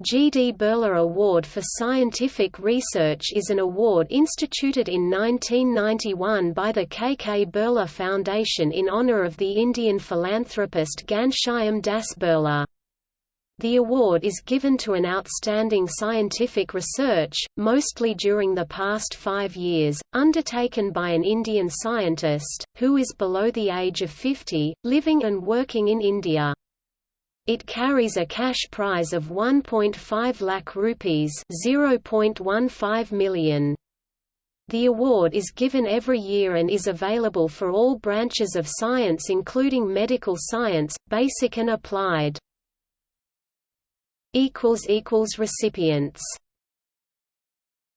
G. D. Birla Award for Scientific Research is an award instituted in 1991 by the K. K. Birla Foundation in honor of the Indian philanthropist Ghanshyam Das Birla. The award is given to an outstanding scientific research, mostly during the past five years, undertaken by an Indian scientist, who is below the age of 50, living and working in India. It carries a cash prize of 1.5 lakh rupees (0.15 million). The award is given every year and is available for all branches of science including medical science, basic and applied. Recipients